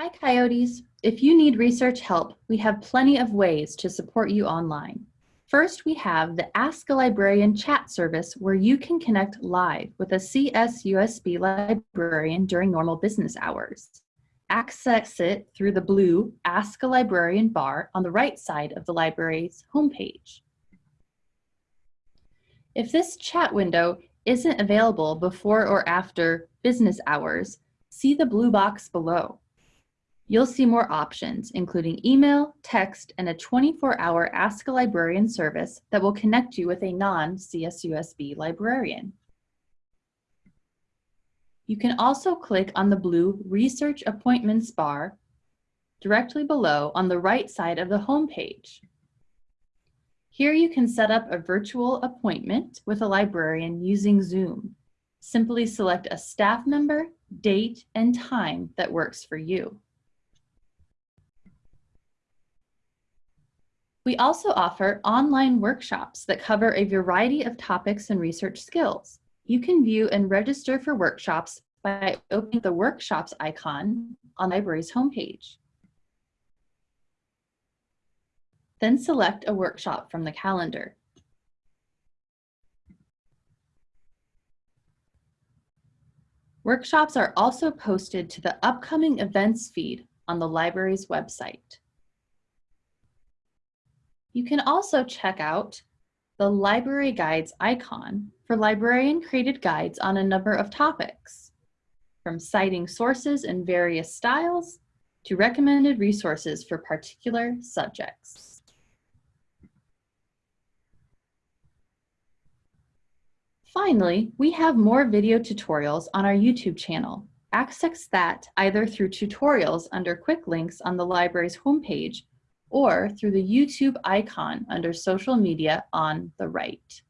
Hi Coyotes! If you need research help, we have plenty of ways to support you online. First, we have the Ask a Librarian chat service where you can connect live with a CSUSB librarian during normal business hours. Access it through the blue Ask a Librarian bar on the right side of the library's homepage. If this chat window isn't available before or after business hours, see the blue box below. You'll see more options, including email, text, and a 24-hour Ask a Librarian service that will connect you with a non-CSUSB librarian. You can also click on the blue Research Appointments bar directly below on the right side of the home page. Here you can set up a virtual appointment with a librarian using Zoom. Simply select a staff member, date, and time that works for you. We also offer online workshops that cover a variety of topics and research skills. You can view and register for workshops by opening the workshops icon on the library's homepage. Then select a workshop from the calendar. Workshops are also posted to the upcoming events feed on the library's website. You can also check out the library guides icon for librarian created guides on a number of topics, from citing sources in various styles to recommended resources for particular subjects. Finally, we have more video tutorials on our YouTube channel. Access that either through tutorials under quick links on the library's homepage or through the YouTube icon under social media on the right.